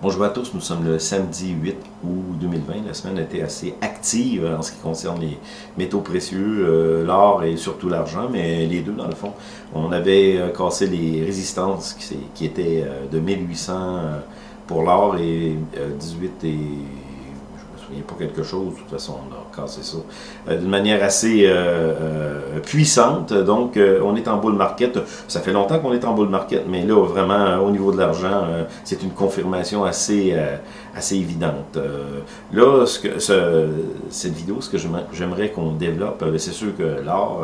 Bonjour à tous, nous sommes le samedi 8 août 2020. La semaine a été assez active en ce qui concerne les métaux précieux, euh, l'or et surtout l'argent, mais les deux dans le fond. On avait euh, cassé les résistances qui, étaient euh, de 1800 pour l'or et 18 et il n'y a pas quelque chose, de toute façon, on a cassé ça euh, d'une manière assez euh, euh, puissante. Donc, on est en bull market. Ça fait longtemps qu'on est en bull market, mais là, vraiment, au niveau de l'argent, c'est une confirmation assez, assez évidente. là, cette vidéo, ce que j'aimerais qu'on développe, c'est sûr que l'or,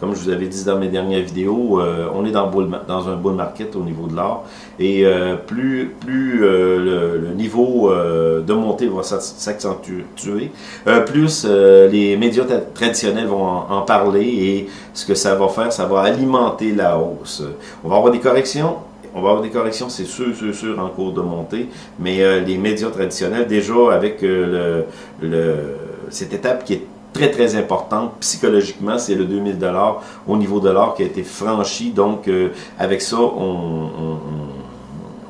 comme je vous avais dit dans mes dernières vidéos, on est dans, un bull market au niveau de l'or. Et plus, plus le, niveau de montée va s'accentuer, tuer. Plus euh, les médias traditionnels vont en, parler et ce que ça va faire, ça va alimenter la hausse. On va avoir des corrections, on va avoir des corrections, c'est sûr, sûr, sûr, en cours de montée, mais euh, les médias traditionnels, déjà avec le, le, cette étape qui est très très importante psychologiquement, c'est le 2000 dollars au niveau de l'or qui a été franchi. Donc avec ça, on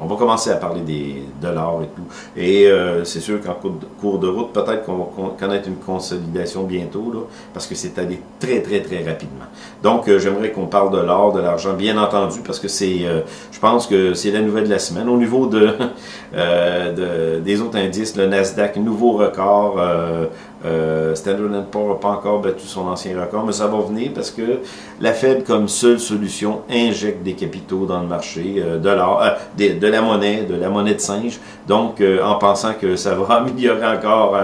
va commencer à parler des dollars et tout. Et euh, c'est sûr qu'en cours de route, peut-être qu'on va connaître une consolidation bientôt, là, parce que c'est allé très, très, très rapidement. Donc, euh, j'aimerais qu'on parle de l'or, de l'argent, bien entendu, parce que c'est, euh, je pense que c'est la nouvelle de la semaine. Au niveau de, de des autres indices, le Nasdaq, nouveau record, euh, Standard Poor's n'a pas encore battu son ancien record, mais ça va venir parce que la Fed, comme seule solution, injecte des capitaux dans le marché, euh, de, euh, de, la monnaie, de la monnaie de singe, donc euh, en pensant que ça va améliorer encore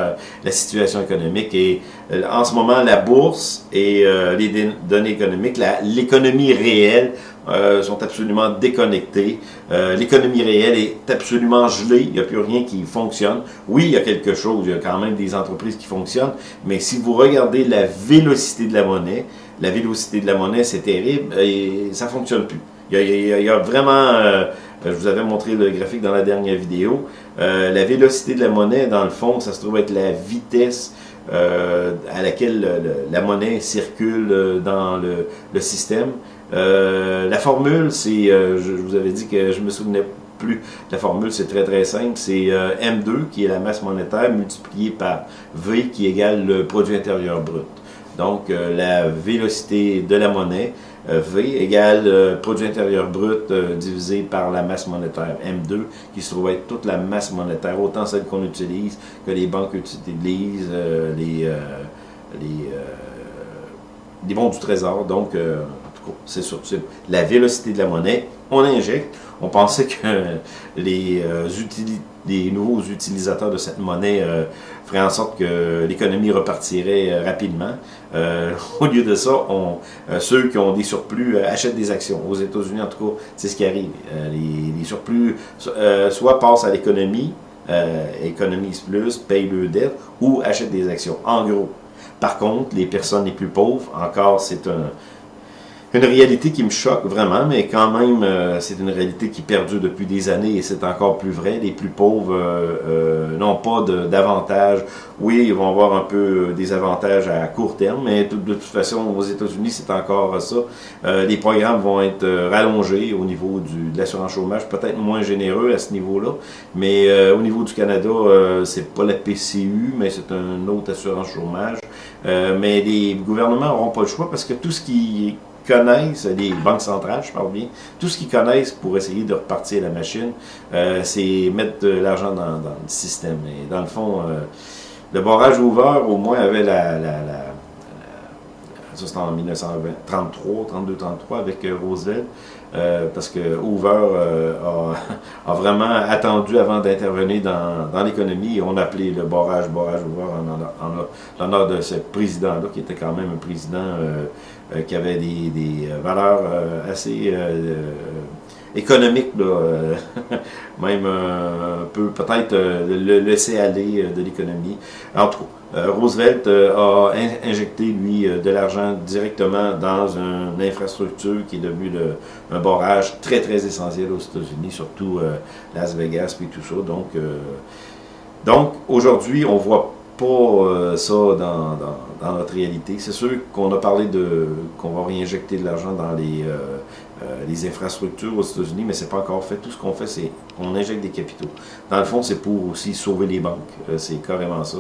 la situation économique. Et en ce moment, la bourse et les données économiques, l'économie réelle euh, sont absolument déconnectés. Euh, l'économie réelle est absolument gelée. Il n'y a plus rien qui fonctionne. Oui, il y a quelque chose. Il y a quand même des entreprises qui fonctionnent. Mais si vous regardez la vélocité de la monnaie, la vélocité de la monnaie, c'est terrible et ça ne fonctionne plus. Il y a, vraiment... Euh, je vous avais montré le graphique dans la dernière vidéo. la vélocité de la monnaie, dans le fond, ça se trouve être la vitesse à laquelle la monnaie circule dans le système. Euh, la formule, c'est, euh, je, vous avais dit que je me souvenais plus. La formule, c'est très très simple. C'est euh, M2 qui est la masse monétaire multipliée par V qui égale le produit intérieur brut. Donc, la vélocité de la monnaie, V égale produit intérieur brut divisé par la masse monétaire, M2, qui se trouve être toute la masse monétaire, autant celle qu'on utilise que les banques utilisent, les, les, les bons du trésor. Donc, c'est sûr, la vélocité de la monnaie, on injecte. On pensait que les, euh, nouveaux utilisateurs de cette monnaie euh, feraient en sorte que l'économie repartirait euh, rapidement. au lieu de ça, ceux qui ont des surplus achètent des actions. Aux États-Unis, en tout cas, c'est ce qui arrive. Les, surplus soit passent à l'économie, économisent plus, payent le dette, ou achètent des actions. En gros. Par contre, les personnes les plus pauvres, encore, c'est un une réalité qui me choque vraiment, mais quand même, euh, c'est une réalité qui perdure depuis des années et c'est encore plus vrai. Les plus pauvres euh, euh, n'ont pas d'avantages. Oui, ils vont avoir un peu des avantages à court terme, mais de, toute façon, aux États-Unis, c'est encore ça. les programmes vont être rallongés au niveau du, de l'assurance chômage, peut-être moins généreux à ce niveau-là, mais au niveau du Canada, c'est pas la PCU, mais c'est un autre assurance chômage. mais les gouvernements n'auront pas le choix parce que tout ce qui connaissent, les banques centrales, je parle bien, tout ce qu'ils connaissent pour essayer de repartir la machine, euh, c'est mettre de l'argent dans, le système. Et dans le fond, euh, le barrage ouvert, au moins, avait la... ça c'était en 1933, 32-33 avec euh, Roosevelt, parce que Hoover a, vraiment attendu avant d'intervenir dans, l'économie. On appelait le barrage, barrage Hoover en, l'honneur de ce président-là, qui était quand même un président qui avait des, des euh, valeurs euh, assez économiques, même un peu peut-être le laisser aller de l'économie. En tout cas, Roosevelt a injecté, lui, de l'argent directement dans une infrastructure qui est devenue un barrage très, très essentiel aux États-Unis, surtout Las Vegas et tout ça. Donc, donc aujourd'hui, on voit pas euh, ça dans, dans, notre réalité. C'est sûr qu'on a parlé de qu'on va réinjecter de l'argent dans les euh, les infrastructures aux États-Unis, mais c'est pas encore fait. Tout ce qu'on fait, c'est qu'on injecte des capitaux. Dans le fond, c'est pour aussi sauver les banques. c'est carrément ça.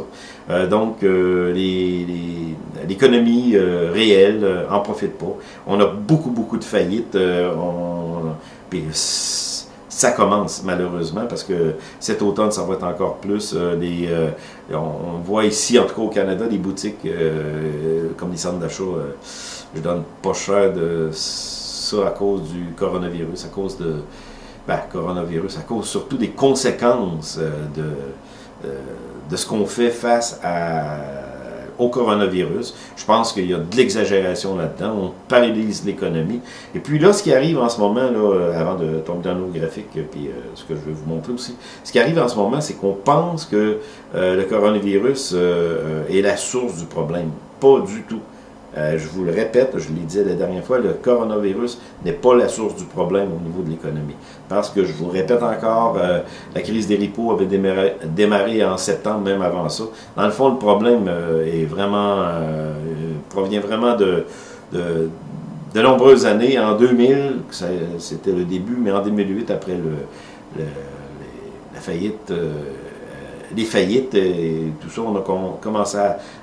donc, l'économie réelle en profite pas. On a beaucoup, beaucoup de faillites. on, ça commence malheureusement parce que cet automne, ça va être encore plus. Euh, euh, on, voit ici, en tout cas au Canada, des boutiques euh, comme les centres d'achat. je donne pas cher de ça à cause du coronavirus, à cause de. Ben, coronavirus, à cause surtout des conséquences de, de ce qu'on fait face à au coronavirus. Je pense qu'il y a de l'exagération là-dedans. On paralyse l'économie. Et puis là, ce qui arrive en ce moment, là, euh, avant de tomber dans nos graphiques, euh, puis euh, ce que je vais vous montrer aussi, ce qui arrive en ce moment, c'est qu'on pense que le coronavirus est la source du problème. Pas du tout. Euh, je vous le répète, je l'ai dit la dernière fois, le coronavirus n'est pas la source du problème au niveau de l'économie. Parce que je vous répète encore, euh, la crise des ripos avait démarré, en septembre, même avant ça. Dans le fond, le problème euh, provient vraiment de, de, nombreuses années. En 2000, c'était le début, mais en 2008, après la faillite les faillites et tout ça, on a commencé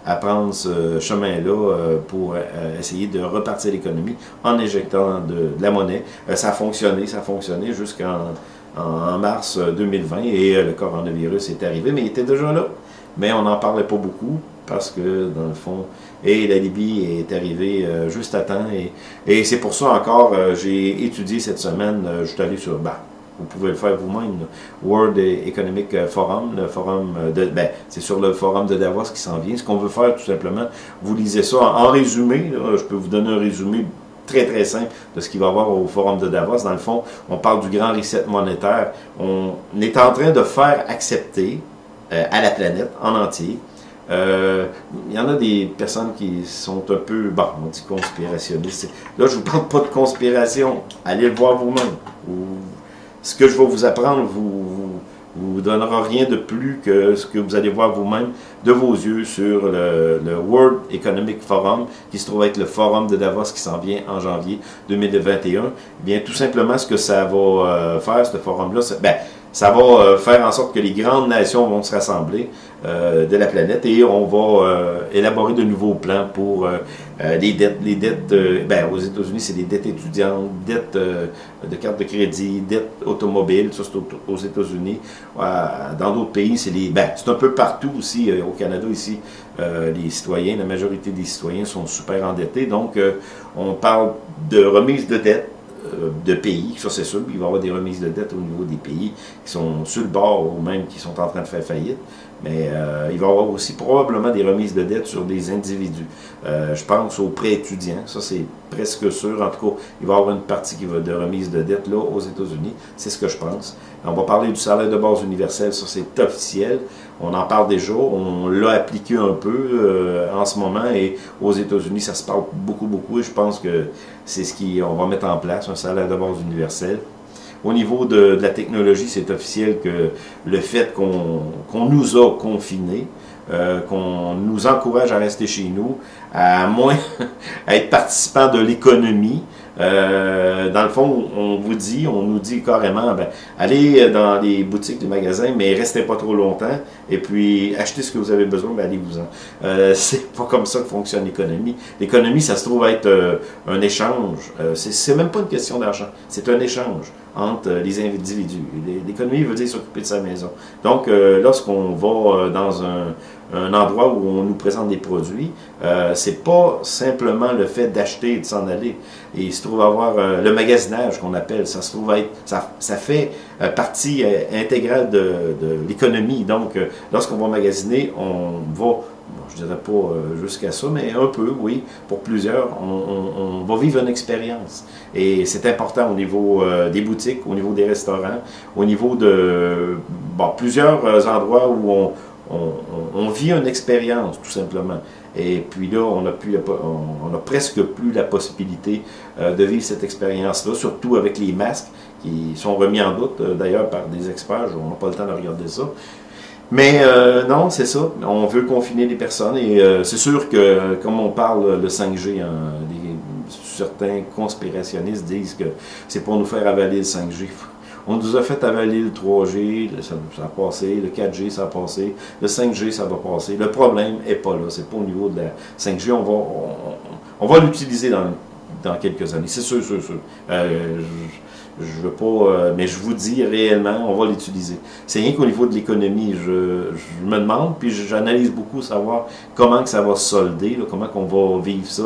à, prendre ce chemin-là euh, pour euh, essayer de repartir l'économie en injectant de, la monnaie. Euh, ça a fonctionné, ça a fonctionné jusqu'en en, mars 2020 et le coronavirus est arrivé, mais il était déjà là. Mais on n'en parlait pas beaucoup parce que, dans le fond, et la Libye est arrivée juste à temps. Et, c'est pour ça encore, j'ai étudié cette semaine, je suis allé sur, bah, vous pouvez le faire vous-même. World Economic euh, Forum, le forum euh, de, ben, c'est sur le forum de Davos qui s'en vient. Ce qu'on veut faire, tout simplement, vous lisez ça en, résumé. je peux vous donner un résumé très très simple de ce qu'il va y avoir au forum de Davos. Dans le fond, on parle du grand reset monétaire. On est en train de faire accepter euh, à la planète en entier il y en a des personnes qui sont un peu, bon, on dit conspirationnistes. Là, je vous parle pas de conspiration. Allez le voir vous-même ce que je vais vous apprendre vous, vous, donnera rien de plus que ce que vous allez voir vous-même de vos yeux sur le, World Economic Forum, qui se trouve être le forum de Davos qui s'en vient en janvier 2021. bien, tout simplement, ce que ça va euh, faire, ce forum-là, ben, ça va euh, faire en sorte que les grandes nations vont se rassembler euh, de la planète et on va euh, élaborer de nouveaux plans pour les dettes. Les dettes, ben, aux États-Unis, c'est des dettes étudiantes, dettes de cartes de crédit, dettes automobiles, ça c'est aux États-Unis. dans d'autres pays, c'est les, ben, c'est un peu partout aussi, au Canada ici, les citoyens, la majorité des citoyens sont super endettés. Donc, on parle de remise de dettes de pays, ça c'est sûr, il va y avoir des remises de dette au niveau des pays qui sont sur le bord ou même qui sont en train de faire faillite, mais euh, il va y avoir aussi probablement des remises de dette sur des individus. Euh, je pense aux prêts étudiants, ça c'est presque sûr, en tout cas, il va y avoir une partie qui va de remise de dette là aux États-Unis, c'est ce que je pense. On va parler du salaire de base universel, ça c'est officiel, on en parle déjà, on l'a appliqué un peu en ce moment. Et aux États-Unis ça se parle beaucoup beaucoup. Et je pense que c'est ce qu'on va mettre en place, un salaire de base universel. Au niveau de, la technologie, c'est officiel que le fait qu'on nous a confinés, euh, qu'on nous encourage à rester chez nous, à moins à être participant de l'économie, euh, dans le fond, on vous dit, on nous dit carrément, ben, allez dans les boutiques, les magasins, mais restez pas trop longtemps, et puis achetez ce que vous avez besoin, ben, allez-vous-en. Euh, c'est pas comme ça que fonctionne l'économie. L'économie, ça se trouve être euh, un échange. C'est même pas une question d'argent, c'est un échange entre les individus. L'économie veut dire s'occuper de sa maison. Donc, lorsqu'on va dans un, un endroit où on nous présente des produits, euh, c'est pas simplement le fait d'acheter et de s'en aller. Et il se trouve avoir euh, le magasinage qu'on appelle, ça se trouve être, ça, ça fait euh, partie euh, intégrale de, de l'économie. Donc, lorsqu'on va magasiner, on va je dirais pas jusqu'à ça, mais un peu, oui, pour plusieurs, on, on, va vivre une expérience. Et c'est important au niveau des boutiques, au niveau des restaurants, au niveau de bon, plusieurs endroits où on, on, vit une expérience, tout simplement. Et puis là, on a, presque plus la possibilité euh, de vivre cette expérience-là, surtout avec les masques qui sont remis en doute, euh, d'ailleurs, par des experts. On n'a pas le temps de regarder ça. Mais euh, non, c'est ça. On veut confiner les personnes et c'est sûr que, comme on parle le 5G, hein, certains conspirationnistes disent que c'est pour nous faire avaler le 5G. On nous a fait avaler le 3G, ça, a passé, le 4G, ça a passé, le 5G, ça va passer. Le problème n'est pas là, c'est pas au niveau de la 5G, on va, on, va l'utiliser dans, dans quelques années, c'est sûr, sûr, sûr. Euh, je veux pas, euh, mais je vous dis réellement, on va l'utiliser. C'est rien qu'au niveau de l'économie, je, je, me demande, puis j'analyse beaucoup savoir comment que ça va se solder, là, comment qu'on va vivre ça,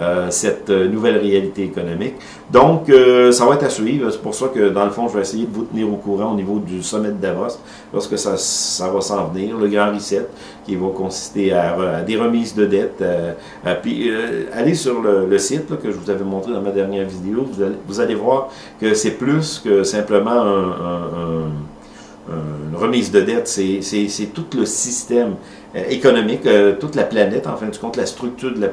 euh, cette euh, nouvelle réalité économique. Donc, euh, ça va être à suivre. C'est pour ça que, dans le fond, je vais essayer de vous tenir au courant au niveau du sommet de Davos, lorsque ça, ça va s'en venir, le grand reset, qui va consister à, des remises de dettes. puis, allez sur le, site que je vous avais montré dans ma dernière vidéo, vous allez, vous allez voir que c'est plus que simplement un une remise de dette, c'est tout le système euh, économique, euh, toute la planète, en fin de compte, la structure de la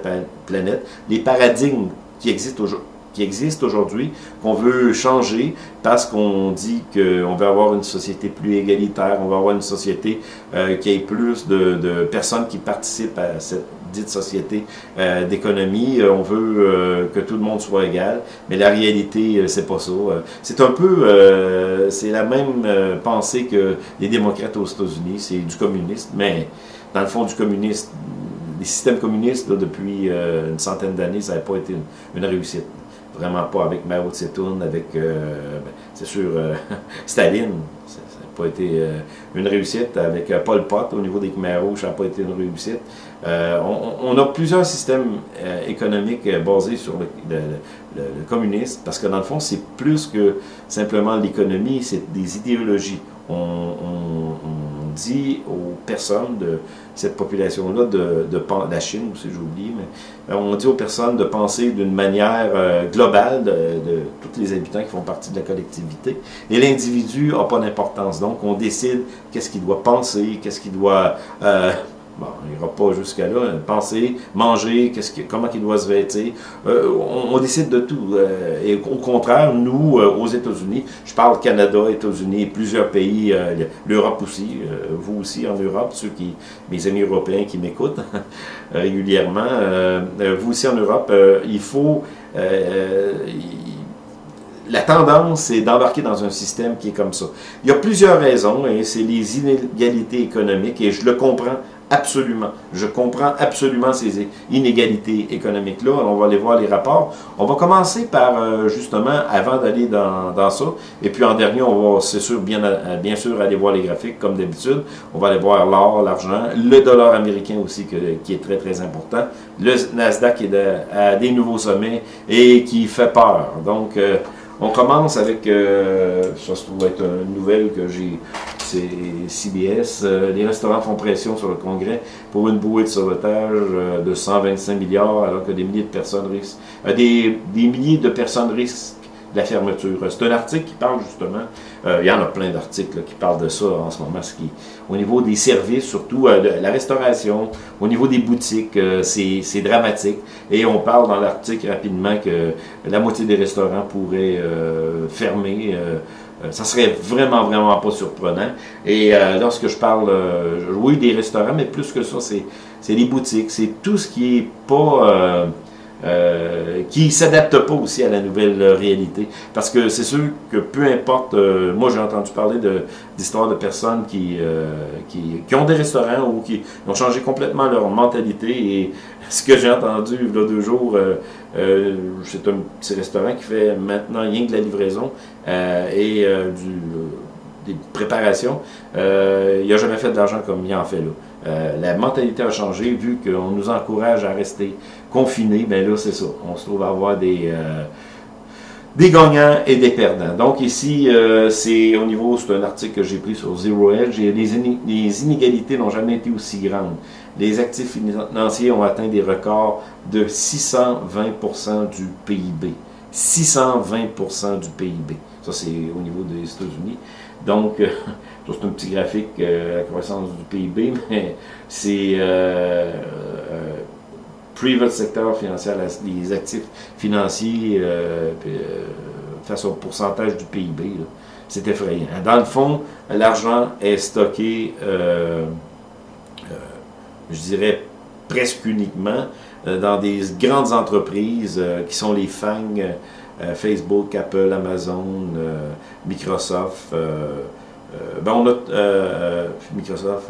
planète, les paradigmes qui existent aujourd'hui qui existe aujourd'hui, qu'on veut changer parce qu'on dit qu'on veut avoir une société plus égalitaire, on veut avoir une société euh, qui ait plus de, personnes qui participent à cette dite société euh, d'économie. Euh, on veut que tout le monde soit égal, mais la réalité, c'est pas ça. c'est un peu, c'est la même pensée que les démocrates aux États-Unis, c'est du communisme, mais dans le fond du communisme, les systèmes communistes, depuis une centaine d'années, ça n'a pas été une réussite vraiment pas avec Mao Tse-tung, avec, euh, ben, c'est sûr, euh, Staline, ça n'a pas été euh, une réussite, avec Pol Pot au niveau des Khmer Rouges, ça n'a pas été une réussite. On, a plusieurs systèmes économiques basés sur le, communisme, parce que dans le fond, c'est plus que simplement l'économie, c'est des idéologies. on dit aux personnes de cette population-là, de, de, la Chine aussi, j'oublie, mais euh, on dit aux personnes de penser d'une manière euh, globale de, de, tous les habitants qui font partie de la collectivité. Et l'individu n'a pas d'importance. Donc, on décide qu'est-ce qu'il doit penser, qu'est-ce qu'il doit... Euh, Bon, il n'ira pas jusqu'à là. Penser, manger, comment il doit se vêtir. Euh, on, décide de tout. Euh, et au contraire, nous, euh, aux États-Unis, je parle Canada, États-Unis, plusieurs pays, l'Europe aussi, vous aussi en Europe, ceux qui, mes amis européens qui m'écoutent régulièrement, vous aussi en Europe, il faut... la tendance, c'est d'embarquer dans un système qui est comme ça. Il y a plusieurs raisons, et c'est les inégalités économiques, et je le comprends Absolument. Je comprends absolument ces inégalités économiques-là. On va aller voir les rapports. On va commencer par, euh, justement, avant d'aller dans, dans, ça, et puis en dernier, on va, c'est sûr, bien, euh, bien sûr, aller voir les graphiques, comme d'habitude. On va aller voir l'or, l'argent, le dollar américain aussi, qui est très, très important. Le Nasdaq est à des nouveaux sommets et qui fait peur. Donc, euh, on commence avec, ça se trouve être une nouvelle que j'ai CBS. Euh, les restaurants font pression sur le Congrès pour une bouée de sauvetage euh, de 125 milliards, alors que des milliers de personnes risquent, euh, des, milliers de personnes risquent la fermeture. C'est un article qui parle justement, il y en a plein d'articles qui parlent de ça en ce moment, ce qui, au niveau des services, surtout la restauration, au niveau des boutiques, c'est dramatique. Et on parle dans l'article rapidement que la moitié des restaurants pourraient fermer ça serait vraiment, vraiment pas surprenant. Et euh, lorsque je parle, euh, oui, des restaurants, mais plus que ça, c'est les boutiques, c'est tout ce qui est pas... Euh, qui s'adapte pas aussi à la nouvelle réalité. Parce que c'est sûr que peu importe, moi j'ai entendu parler d'histoires de, personnes qui, qui, qui, ont des restaurants ou qui ont changé complètement leur mentalité et ce que j'ai entendu il y a deux jours, euh, c'est un petit restaurant qui fait maintenant rien que de la livraison euh, et euh, du, des préparations. il n'a jamais fait de l'argent comme il en fait là. La mentalité a changé vu qu'on nous encourage à rester confinés. Ben là, c'est ça. On se trouve à avoir des des gagnants et des perdants. Donc ici, c'est au niveau, c'est un article que j'ai pris sur Zero Edge, les inégalités n'ont jamais été aussi grandes les actifs financiers ont atteint des records de 620% du PIB. 620% du PIB. Ça, c'est au niveau des États-Unis. Donc, euh, c'est un petit graphique, euh, la croissance du PIB, mais c'est euh, euh, private sector financier, les actifs financiers face au pourcentage du PIB. C'est effrayant. Dans le fond, l'argent est stocké je dirais, presque uniquement dans des grandes entreprises qui sont les FANG, Facebook, Apple, Amazon, Microsoft, ben on a Microsoft,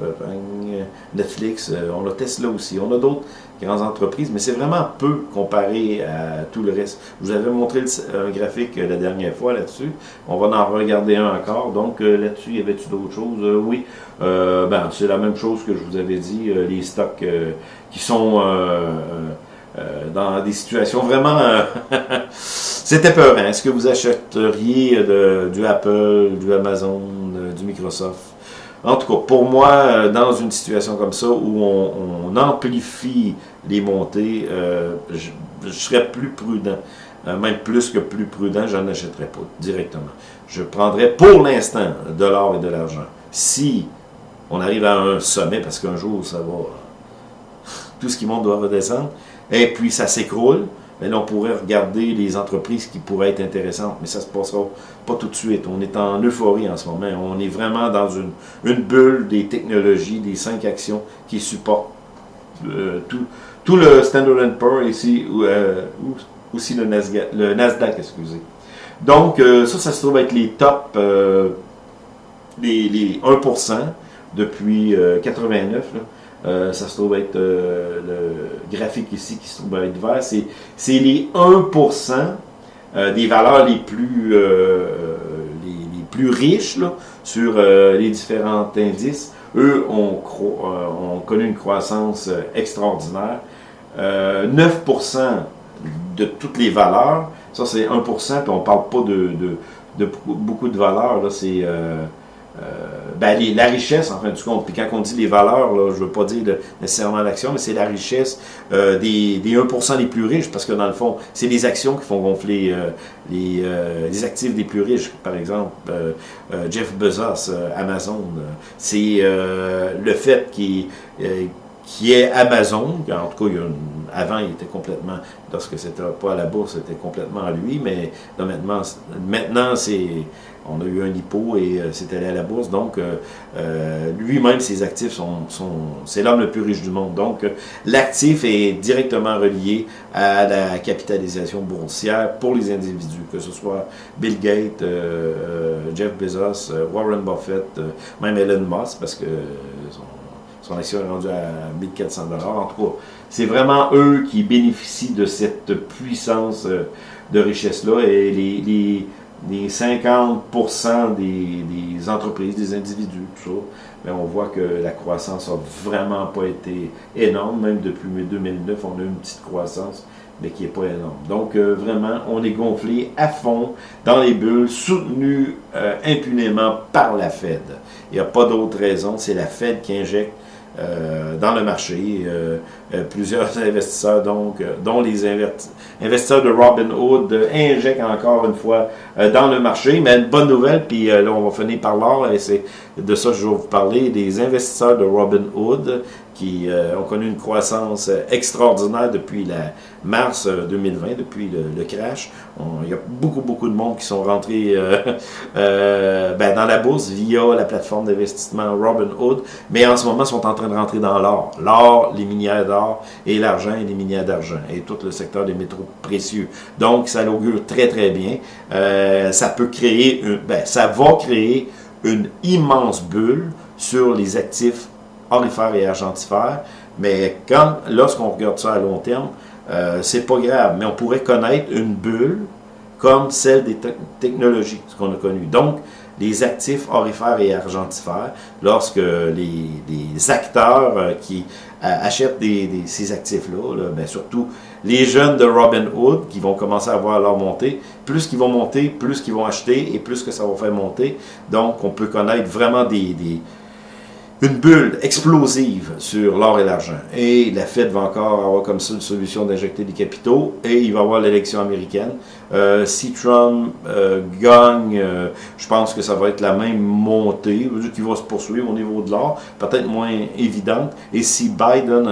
Netflix, on a Tesla aussi, on a d'autres grandes entreprises, mais c'est vraiment peu comparé à tout le reste. Je vous avais montré un graphique la dernière fois là-dessus. On va en regarder un encore. Donc euh, là-dessus, y avait-tu d'autres choses? Euh, oui. Euh, ben, c'est la même chose que je vous avais dit, les stocks qui sont dans des situations vraiment... C'était peur. Est-ce que vous achèteriez du Apple, du Amazon, du Microsoft? En tout cas, pour moi, dans une situation comme ça, où on amplifie les montées, euh, je, serais plus prudent. Euh, même plus que plus prudent, je n'achèterais pas directement. Je prendrais pour l'instant de l'or et de l'argent. Si on arrive à un sommet, parce qu'un jour, ça va... Tout ce qui monte doit redescendre, et puis ça s'écroule, mais là, on pourrait regarder les entreprises qui pourraient être intéressantes, mais ça ne se passera pas tout de suite. On est en euphorie en ce moment. On est vraiment dans une, bulle des technologies, des cinq actions qui supportent euh, tout, tout le Standard Poor's ici, ou, euh, aussi le Nasdaq, le Nasdaq excusez. Donc, euh, ça, ça se trouve être les euh, les, les, 1% depuis 89. Là. Ça se trouve être le graphique ici qui se trouve être vert. C'est les 1% des valeurs les plus, les, plus riches là, sur les différents indices eux ont, connu une croissance extraordinaire. 9% euh, de toutes les valeurs, ça c'est 1%, puis on parle pas de, de, beaucoup de valeurs, là, c'est euh, euh, ben, la richesse, en fin du compte. Puis quand on dit les valeurs, là, je ne veux pas dire nécessairement l'action, mais c'est la richesse des, des 1% les plus riches, parce que dans le fond, c'est les actions qui font gonfler les, les, actifs des plus riches. Par exemple, Jeff Bezos, Amazon, c'est le fait qu'il qui est Amazon. En tout cas, avant, il était complètement, lorsque c'était pas à la bourse, c'était complètement à lui, mais maintenant, maintenant c'est, on a eu un hypo et euh, c'est allé à la bourse. Donc, euh, euh, lui-même, ses actifs sont, sont c'est l'homme le plus riche du monde. Donc, l'actif est directement relié à la capitalisation boursière pour les individus, que ce soit Bill Gates, Jeff Bezos, Warren Buffett, même Elon Musk, parce que son action est rendue à 1400 En tout cas, c'est vraiment eux qui bénéficient de cette puissance de richesse-là et les, les, 50% des, entreprises, des individus, tout ça, mais on voit que la croissance n'a vraiment pas été énorme. Même depuis 2009, on a une petite croissance, mais qui n'est pas énorme. Donc, euh, vraiment, on est gonflé à fond dans les bulles, soutenu euh, impunément par la Fed. Il n'y a pas d'autre raison, c'est la Fed qui injecte euh, dans le marché. Euh, euh, plusieurs investisseurs, donc, dont les investisseurs de Robinhood, injectent encore une fois dans le marché. Mais une bonne nouvelle, puis là, on va finir par là, et c'est de ça que je vais vous parler, des investisseurs de Robinhood qui ont connu une croissance extraordinaire depuis la mars 2020, depuis le, crash. il y a beaucoup, beaucoup de monde qui sont rentrés ben, dans la bourse via la plateforme d'investissement Robinhood, mais en ce moment sont en train de rentrer dans l'or. L'or, les minières d'or et l'argent et les minières d'argent et tout le secteur des métaux précieux. Donc, ça l'augure très, très bien. Euh, ça peut créer, ben, ça va créer une immense bulle sur les actifs orifères et argentifères. Mais quand, lorsqu'on regarde ça à long terme, euh, c'est pas grave. Mais on pourrait connaître une bulle comme celle des technologies, ce qu'on a connu. Donc, les actifs orifères et argentifères, lorsque les, acteurs euh, qui euh, achètent ces actifs-là, ben surtout les jeunes de Robinhood qui vont commencer à voir leur montée, plus qu'ils vont monter, plus qu'ils vont acheter et plus que ça va faire monter. Donc, on peut connaître vraiment des une bulle explosive sur l'or et l'argent. Et la Fed va encore avoir comme ça une solution d'injecter des capitaux et il va avoir l'élection américaine. Euh, si Trump euh, gagne, euh, je pense que ça va être la même montée qui va se poursuivre au niveau de l'or, peut-être moins évidente. Et si Biden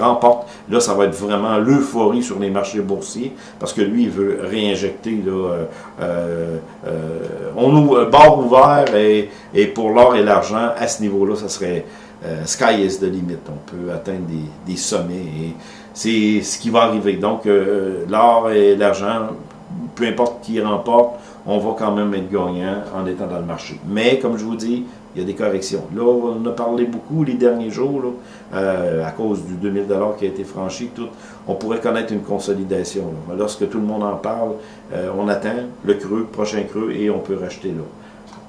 remporte, là, ça va être vraiment l'euphorie sur les marchés boursiers parce que lui, il veut réinjecter. Là, on ouvre barre ouvert et, et pour l'or et l'argent à ce niveau-là là, ça serait sky is the limit. On peut atteindre des, sommets et c'est ce qui va arriver. Donc, l'or et l'argent, peu importe qui remporte, on va quand même être gagnant en étant dans le marché. Mais, comme je vous dis, il y a des corrections. Là, on a parlé beaucoup les derniers jours, euh, à cause du 2000 qui a été franchi, tout, on pourrait connaître une consolidation. Lorsque tout le monde en parle, euh, on attend le creux, prochain creux, et on peut racheter là.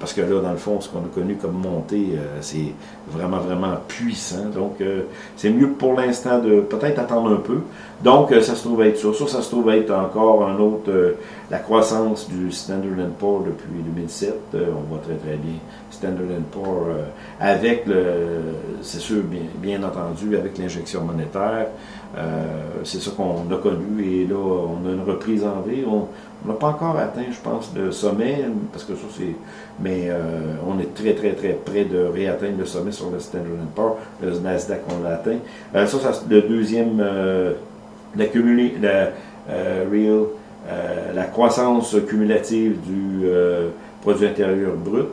Parce que là, dans le fond, ce qu'on a connu comme montée, euh, c'est vraiment, vraiment puissant. Donc, euh, c'est mieux pour l'instant de peut-être attendre un peu. Donc, euh, ça se trouve être ça. Ça, ça se trouve être encore un autre, la croissance du Standard Poor's depuis 2007. on voit très, très bien Standard Poor's avec c'est sûr, bien, bien entendu, avec l'injection monétaire. c'est ça qu'on a connu et là, on a une reprise en vie. On n'a pas encore atteint, je pense, le sommet, parce que ça, c'est mais euh, on est très, très, très près de réatteindre le sommet sur le Standard Poor's. Le Nasdaq, on l'a atteint. Euh, ça, ça le deuxième, euh, la, real, la croissance cumulative du produit intérieur brut.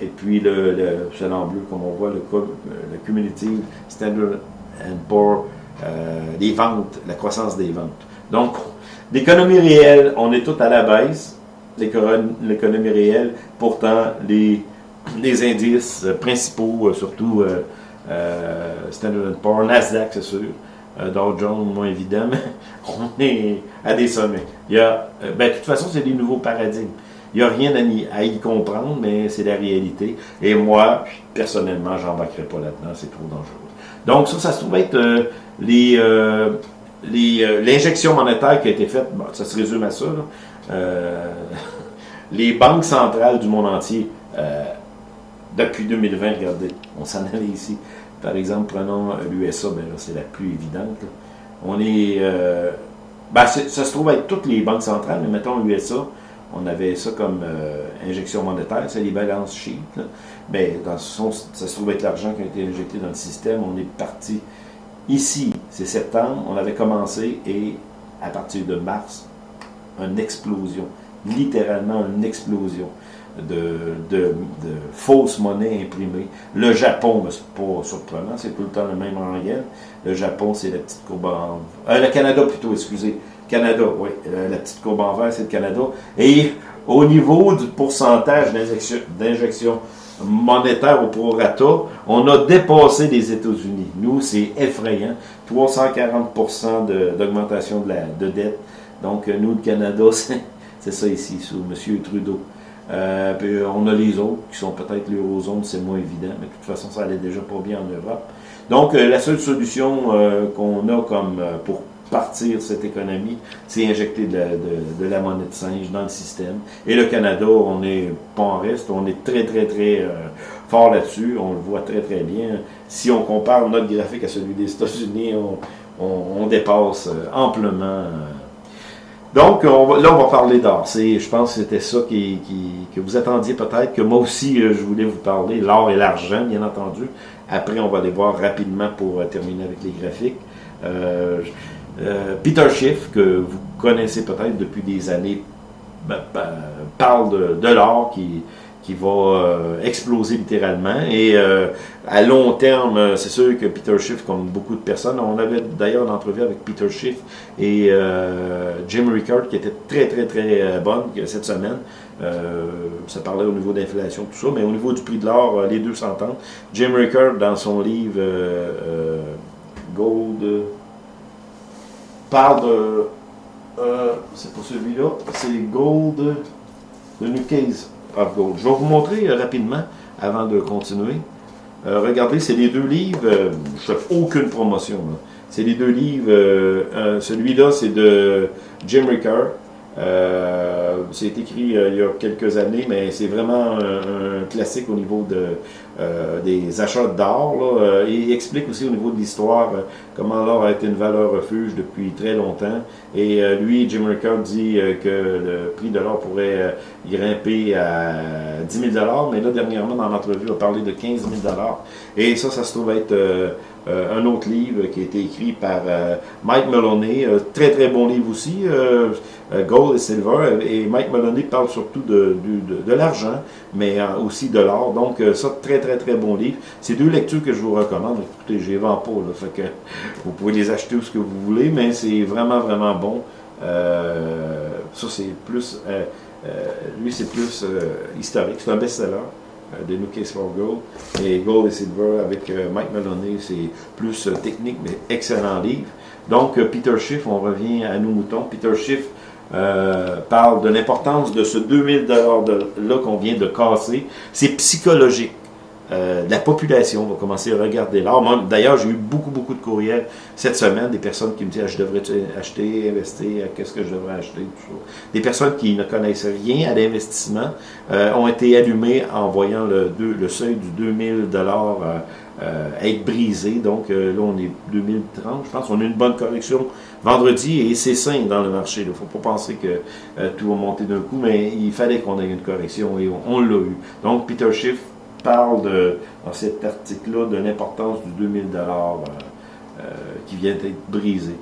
et puis, le, le en bleu, comme on voit, le, le cumulative Standard Poor's, les ventes, la croissance des ventes. Donc, l'économie réelle, on est tout à la baisse l'économie réelle. Pourtant, les, indices principaux, euh, surtout euh, euh, Standard Poor's, Nasdaq, c'est sûr, Dow Jones, moins évidemment, on est à des sommets. Il y a, ben, de toute façon, c'est des nouveaux paradigmes. Il n'y a rien à, y comprendre, mais c'est la réalité. Et moi, personnellement, j'embarquerai pas là-dedans, c'est trop dangereux. Donc ça, ça se trouve être les l'injection monétaire qui a été faite, ça se résume à ça, euh, les banques centrales du monde entier, euh, depuis 2020, regardez, on s'en allait ici. Par exemple, prenons l'USA, ben c'est la plus évidente. On est, euh, ben, ça se trouve être toutes les banques centrales, mais mettons l'USA, on avait ça comme injection monétaire, c'est les balances sheets. Ben, dans ce ça se trouve être l'argent qui a été injecté dans le système. On est parti ici, c'est septembre, on avait commencé et à partir de mars, une explosion, littéralement une explosion de, de, fausses monnaies imprimées. Le Japon, c'est pas surprenant, c'est tout le temps le même rengaine. Le Japon, c'est la petite courbe en... Euh, le Canada plutôt, excusez. Canada, oui. Euh, la petite courbe en vert, c'est le Canada. Et au niveau du pourcentage d'injection monétaire au prorata, on a dépassé les États-Unis. Nous, c'est effrayant. 340% d'augmentation de, de dette. Donc, euh, nous, le Canada, c'est ça ici, sous M. Trudeau. Euh, puis on a les autres qui sont peut-être l'eurozone, c'est moins évident, mais de toute façon, ça allait déjà pas bien en Europe. Donc, euh, la seule solution qu'on a comme pour partir cette économie, c'est injecter de la, monnaie de singe dans le système. Et le Canada, on est pas en reste, on est très, très, très fort là-dessus, on le voit très, très bien. Si on compare notre graphique à celui des États-Unis, on, dépasse amplement donc, là, on va parler d'art. Je pense que c'était ça qui, que vous attendiez peut-être, que moi aussi, euh, je voulais vous parler, l'or et l'argent, bien entendu. Après, on va aller voir rapidement pour euh, terminer avec les graphiques. Euh, Peter Schiff, que vous connaissez peut-être depuis des années, ben, ben, parle de, de l'or qui qui va euh, exploser littéralement. Et euh, à long terme, euh, c'est sûr que Peter Schiff, comme beaucoup de personnes, on avait d'ailleurs une entrevue avec Peter Schiff et Jim Rickard qui était très très très bonne cette semaine. ça parlait au niveau d'inflation, tout ça, mais au niveau du prix de l'or, les deux s'entendent. Jim Rickard, dans son livre Gold, parle de... c'est pas celui-là, c'est Gold de New Case. Je vais vous montrer euh, rapidement, avant de continuer. Euh, regardez, c'est les deux livres, euh, je ne fais aucune promotion. C'est les deux livres, celui-là c'est de Jim Ricker. c'est écrit il y a quelques années, mais c'est vraiment un, classique au niveau de, des achats d'or. il explique aussi au niveau de l'histoire comment l'or a été une valeur refuge depuis très longtemps. Et lui, Jim Ricker, dit que le prix de l'or pourrait grimper à 10 000 mais là, dernièrement, dans l'entrevue, on a parlé de 15 000 Et ça, ça se trouve être euh, un autre livre qui a été écrit par Mike Maloney, très très bon livre aussi, Gold et Silver, et Mike Maloney parle surtout de, l'argent, mais aussi de l'or, donc ça, très très très bon livre. C'est deux lectures que je vous recommande, écoutez, je les vends pas, là, fait que vous pouvez les acheter où ce que vous voulez, mais c'est vraiment vraiment bon. ça c'est plus euh, lui, c'est plus euh, historique. C'est un best-seller euh, de New Case for Gold. Et Gold et Silver avec Mike Maloney, c'est plus technique, mais excellent livre. Donc, Peter Schiff, on revient à nos moutons. Peter Schiff parle de l'importance de ce 2000 $-là qu'on vient de casser. C'est psychologique. Euh, la population va commencer à regarder l'art. D'ailleurs, j'ai eu beaucoup, beaucoup de courriels cette semaine, des personnes qui me disent ah, je devrais acheter, investir, qu'est-ce que je devrais acheter. Des personnes qui ne connaissent rien à l'investissement euh, ont été allumées en voyant le, le seuil du 2000 dollars euh, être brisé. Donc là, on est 2030, je pense. On a une bonne correction vendredi et c'est sain dans le marché. Il ne faut pas penser que tout va monter d'un coup, mais il fallait qu'on ait une correction et on l'a eu. Donc, Peter Schiff parle dans cet article-là de l'importance du 2000 dollars euh, euh, qui vient d'être brisé.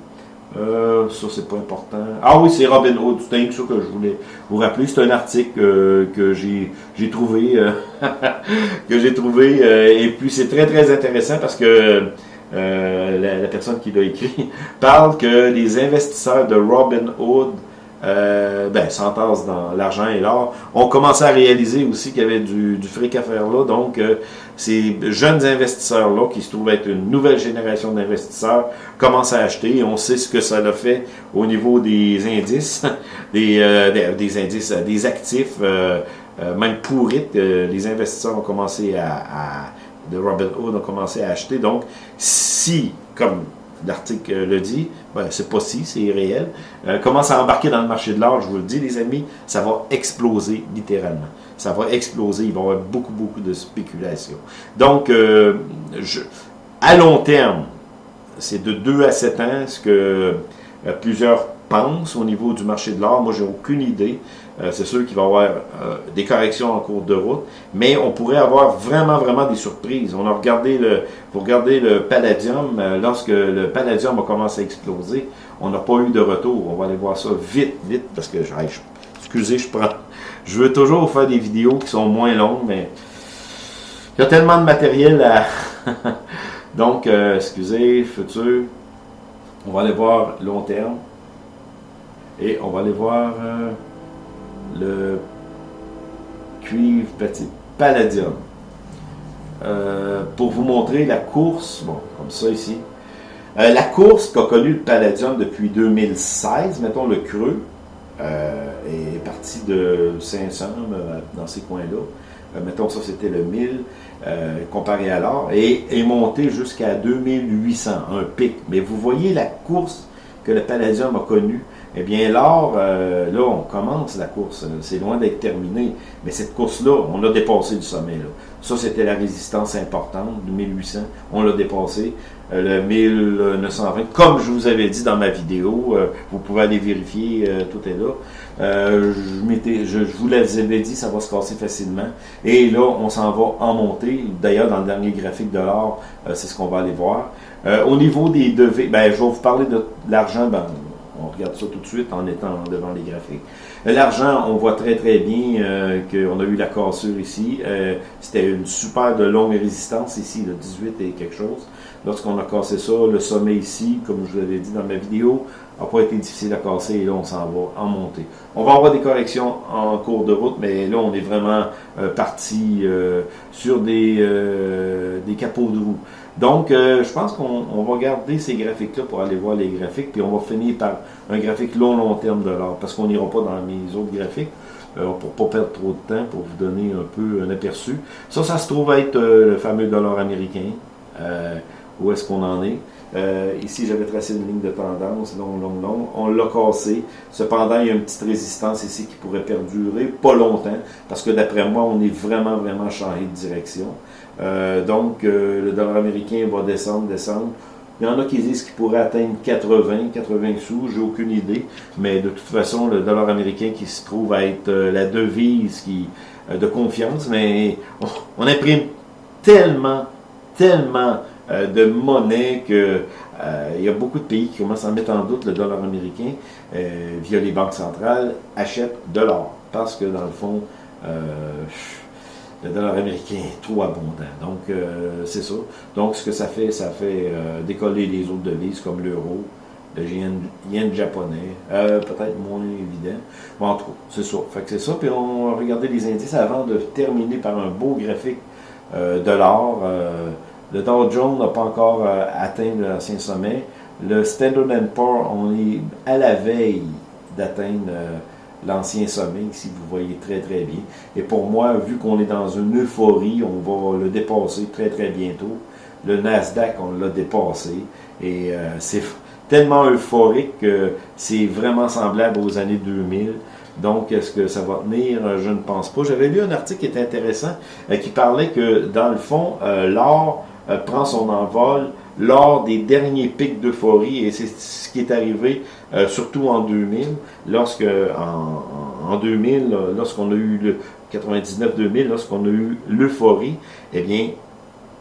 Euh, ça, c'est pas important. Ah oui, c'est Robin Hood. C'est ça que je voulais vous rappeler. C'est un article que j'ai trouvé, que j'ai trouvé, et puis c'est très très intéressant parce que la, personne qui l'a écrit parle que les investisseurs de Robin Hood euh, ben, s'entassent dans l'argent et l'or, on commencé à réaliser aussi qu'il y avait du, fric à faire là. Donc, euh, ces jeunes investisseurs-là, qui se trouvent être une nouvelle génération d'investisseurs, commencent à acheter. Et on sait ce que ça a fait au niveau des indices, des, euh, des, indices, des actifs, euh, même pourrites. les investisseurs ont commencé à, à de Robin Hood ont commencé à acheter. Donc, si, comme l'article le dit, ben, c'est pas si, c'est réel, euh, commence à embarquer dans le marché de l'or, je vous le dis les amis, ça va exploser littéralement. Ça va exploser, il va y avoir beaucoup, beaucoup de spéculation. Donc, euh, à long terme, c'est de 2 à 7 ans, ce que euh, plusieurs pensent au niveau du marché de l'or. Moi, j'ai aucune idée. Euh, c'est sûr qu'il va y avoir euh, des corrections en cours de route, mais on pourrait avoir vraiment, vraiment des surprises. On a regardé le, vous regardez le palladium, euh, lorsque le palladium a commencé à exploser, on n'a pas eu de retour. On va aller voir ça vite, vite, parce que, je, excusez, je prends, je veux toujours faire des vidéos qui sont moins longues, mais il y a tellement de matériel à... Donc, excusez, futur, on va aller voir long terme, et on va aller voir le cuivre petit palladium. Euh, pour vous montrer la course, bon, comme ça ici, euh, la course qu'a connue le palladium depuis 2016, mettons le creux, euh, est parti de 500 dans ces coins-là. mettons ça c'était le 1000 comparé à l'or, et est monté jusqu'à 2800, un pic. Mais vous voyez la course que le palladium a connue eh bien, euh, là, on commence la course. C'est loin d'être terminé. Mais cette course-là, on l'a dépassé du sommet. Là. Ça, c'était la résistance importante de 1800. On l'a dépassé. Euh, le 1920, comme je vous avais dit dans ma vidéo, euh, vous pouvez aller vérifier, tout est là. je, je, je vous l'avais dit, ça va se casser facilement. Et là, on s'en va en montée. D'ailleurs, dans le dernier graphique de l'or, c'est ce qu'on va aller voir. au niveau des devis, ben, je vais vous parler de l'argent. Ben, on regarde ça tout de suite en étant devant les graphiques. Euh, l'argent, on voit très très bien euh, qu'on a eu la cassure ici. Euh, c'était une super de longue résistance ici, le 18 et quelque chose. Lorsqu'on a cassé ça, le sommet ici, comme je vous l'avais dit dans ma vidéo, n'a pas été difficile à casser et là on s'en va en montée. On va avoir des corrections en cours de route, mais là on est vraiment parti sur des, des capots de roue. Donc, euh, je pense qu'on va garder ces graphiques-là pour aller voir les graphiques, puis on va finir par un graphique long, long terme de l'or, parce qu'on n'ira pas dans mes autres graphiques, euh, pour ne pas perdre trop de temps, pour vous donner un peu un aperçu. Ça, ça se trouve être euh, le fameux dollar américain. où est-ce qu'on en est? ici, j'avais tracé une ligne de tendance, long, long, long. On l'a cassé. Cependant, il y a une petite résistance ici qui pourrait perdurer, pas longtemps, parce que d'après moi, on est vraiment, vraiment changé de direction. Euh, donc, euh, le dollar américain va descendre, descendre. Il y en a qui disent qu'il pourrait atteindre 80, 80 sous, j'ai aucune idée. Mais de toute façon, le dollar américain qui se trouve à être euh, la devise qui, de confiance, mais on, imprime tellement, tellement de monnaie que il y a beaucoup de pays qui commencent à mettre en doute le dollar américain via les banques centrales, achètent de l'or. Parce que dans le fond, le dollar américain est trop abondant. Donc, c'est ça. Donc, ce que ça fait, ça fait décoller les autres devises comme l'euro, le yen, japonais, euh, peut-être moins évident. En tout cas, c'est ça. Fait que c'est ça. Puis on va regarder les indices avant de terminer par un beau graphique euh, de l'or. Euh, le Dow Jones n'a pas encore atteint l'ancien sommet. Le Standard Poor's, on est à la veille d'atteindre l'ancien sommet, ici vous voyez très très bien. Et pour moi, vu qu'on est dans une euphorie, on va le dépasser très très bientôt. Le Nasdaq, on l'a dépassé. Et c'est tellement euphorique que c'est vraiment semblable aux années 2000. Donc, est-ce que ça va tenir? Je ne pense pas. J'avais lu un article qui était intéressant, euh, qui parlait que, dans le fond, euh, l'or euh, prend son envol lors des derniers pics d'euphorie, et c'est ce qui est arrivé surtout en 2000, lorsque, en, en 2000, lorsqu'on a eu le 99-2000, lorsqu'on a eu l'euphorie, eh bien,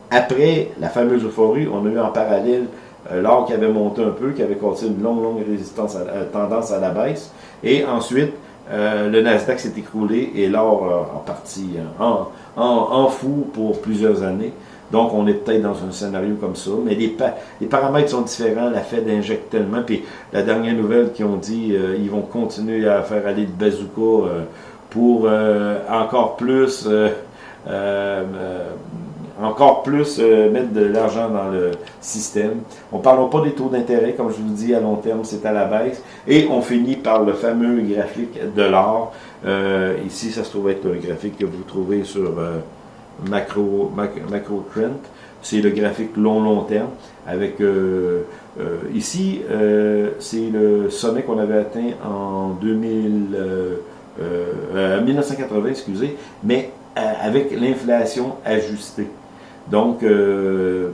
après la fameuse euphorie, on a eu en parallèle euh, l'or qui avait monté un peu, qui avait causé une longue, longue résistance à, euh, tendance à la baisse. Et ensuite, euh, le Nasdaq s'est écroulé et l'or en, en, fou pour plusieurs années. Donc, on est peut-être dans un scénario comme ça, mais les, paramètres sont différents. La Fed injecte tellement. Puis, la dernière nouvelle qui ont dit ils vont continuer à faire aller le bazooka pour encore plus encore plus euh, mettre de l'argent dans le système. On ne parle pas des taux d'intérêt, comme je vous dis, à long terme, c'est à la baisse. Et on finit par le fameux graphique de l'or. Euh, ici, ça se trouve être un graphique que vous trouvez sur euh, Macro, Macro Trend. C'est le graphique long-long terme. Avec ici, c'est le sommet qu'on avait atteint en 2000, 1980, excusez, mais avec l'inflation ajustée. Donc, euh,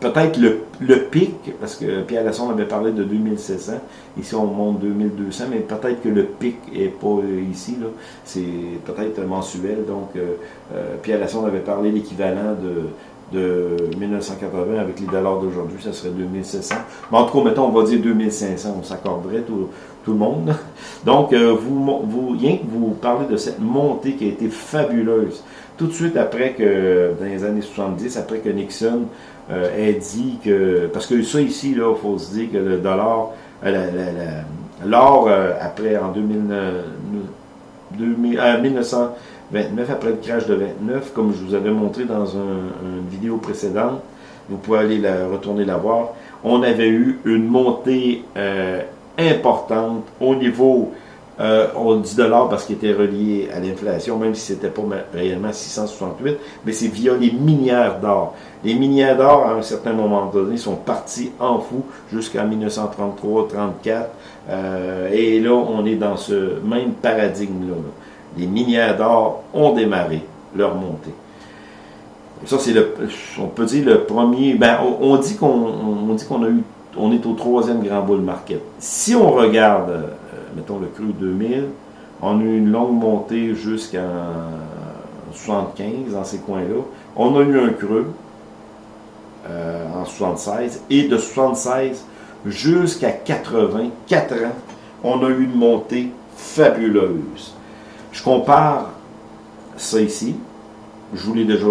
peut-être le, le, pic, parce que Pierre Lasson avait parlé de 2700, ici on monte 2200, mais peut-être que le pic n'est pas ici, là. c'est peut-être mensuel, donc euh, euh, Pierre Lasson avait parlé l'équivalent de, de 1980 avec les dollars d'aujourd'hui, ça serait 2700. Mais en tout cas, mettons, on va dire 2500, on s'accorderait tout, tout, le monde. Donc, vous, vous, rien que vous parlez de cette montée qui a été fabuleuse tout de suite après que, dans les années 70, après que Nixon euh, ait dit que, parce que ça ici, il faut se dire que le dollar, euh, l'or, euh, après, en 2000, 1929, après le crash de 29, comme je vous avais montré dans une vidéo précédente, vous pouvez aller la, retourner la voir, on avait eu une montée importante au niveau euh, on dit dollars parce qu'il était relié à l'inflation, même si c'était pas réellement 668, mais c'est via les minières d'or. Les minières d'or, à un certain moment donné, sont partis en fou jusqu'en 1933-34, euh, et là, on est dans ce même paradigme-là. Les minières d'or ont démarré leur montée. ça, c'est le, on peut dire le premier, ben, on, dit qu'on on dit qu'on a eu, on est au troisième grand bull market. Si on regarde mettons le cru 2000, on a eu une longue montée jusqu'en 75 dans ces coins-là. On a eu un creux euh, en 76 et de 76 jusqu'à 80, 4 ans, on a eu une montée fabuleuse. Je compare ça ici. Je vous l'ai déjà,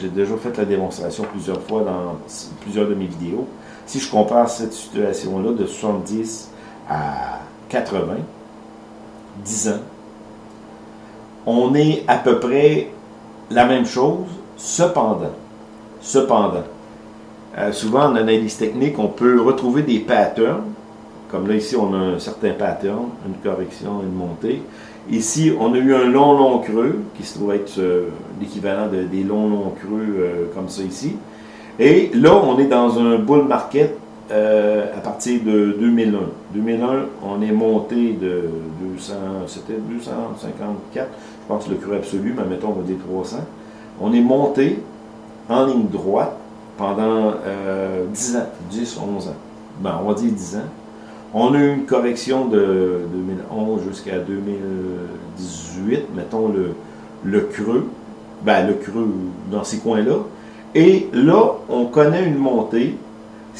j'ai déjà fait la démonstration plusieurs fois dans plusieurs de mes vidéos. Si je compare cette situation-là de 70 à 80, 10 ans, on est à peu près la même chose, cependant, cependant, euh, souvent en analyse technique, on peut retrouver des patterns, comme là ici on a un certain pattern, une correction, une montée. Ici, on a eu un long, long creux, qui se trouve être euh, l'équivalent des longs, longs creux euh, comme ça ici. Et là, on est dans un bull market euh, à partir de 2001. 2001, on est monté de 200, c'était 254, je pense le cru absolu, mais mettons, on va dire 300. On est monté en ligne droite pendant 10 euh, ans, 10, 11 ans. Ben, on va dire 10 ans. On a eu une correction de 2011 jusqu'à 2018, mettons le, le creux, ben, le creux dans ces coins-là. Et là, on connaît une montée.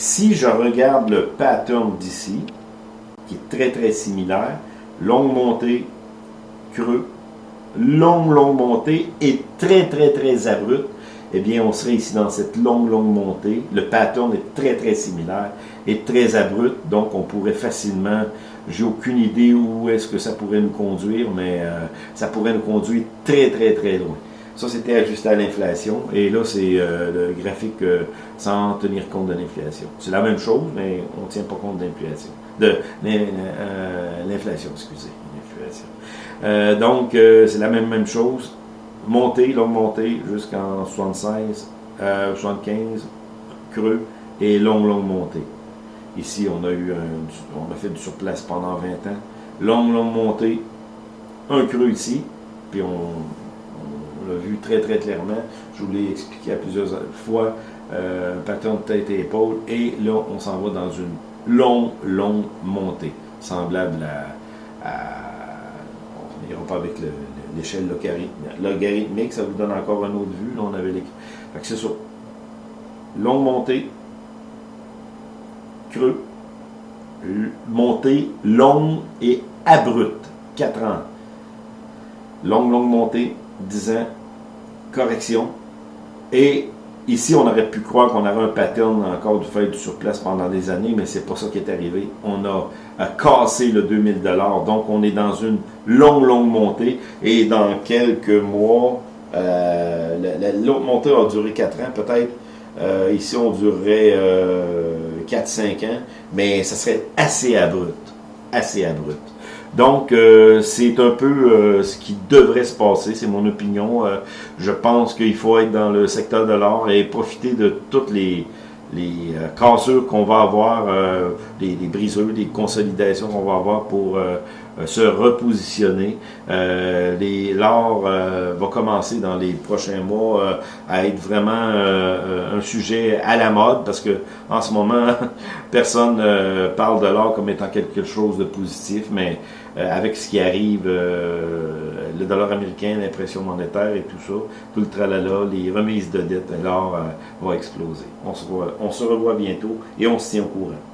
Si je regarde le pattern d'ici, qui est très très similaire, longue montée, creux, longue longue montée et très très très abrupte, eh bien on serait ici dans cette longue longue montée. Le pattern est très très similaire et très abrupt, donc on pourrait facilement, j'ai aucune idée où est-ce que ça pourrait nous conduire, mais euh, ça pourrait nous conduire très très très loin. Ça, c'était ajusté à l'inflation. Et là, c'est euh, le graphique euh, sans tenir compte de l'inflation. C'est la même chose, mais on ne tient pas compte de l'inflation. De euh, l'inflation, excusez. Donc, c'est la même, même chose. Montée, longue montée, jusqu'en 76, 75, creux, et longue, longue montée. Ici, on a eu un, on a fait du surplace pendant 20 ans. Longue, longue montée, un creux ici, puis on vu très très clairement. Je vous l'ai expliqué à plusieurs fois. Euh, pattern de tête et épaule. Et là, on s'en va dans une longue, longue montée, semblable à... on n'ira pas avec l'échelle logarithmique, ça vous donne encore une autre vue. Là, on avait les... Fait c'est ça. Longue montée, creux, montée longue et abrupte. 4 ans. Longue, longue montée, 10 ans, correction. Et ici, on aurait pu croire qu'on avait un pattern encore du fait du surplace pendant des années, mais c'est pas ça qui est arrivé. On a, cassé le 2000 donc on est dans une longue, longue montée. Et dans quelques mois, euh, l'autre montée a duré 4 ans, peut-être. Euh, ici, on durerait 4-5 euh, ans, mais ça serait assez abrupt. Assez abrupt. Donc, euh, c'est un peu euh, ce qui devrait se passer, c'est mon opinion. Euh, je pense qu'il faut être dans le secteur de l'art et profiter de toutes les, les cassures qu'on va avoir, les, les, brisures, les consolidations qu'on va avoir pour se repositionner. L'art va commencer dans les prochains mois à être vraiment un sujet à la mode parce que en ce moment, personne parle de l'art comme étant quelque chose de positif, mais euh, avec ce qui arrive, euh, le dollar américain, l'impression monétaire et tout ça, tout le tralala, les remises de dette, l'or euh, va exploser. On se, on se revoit bientôt et on se tient au courant.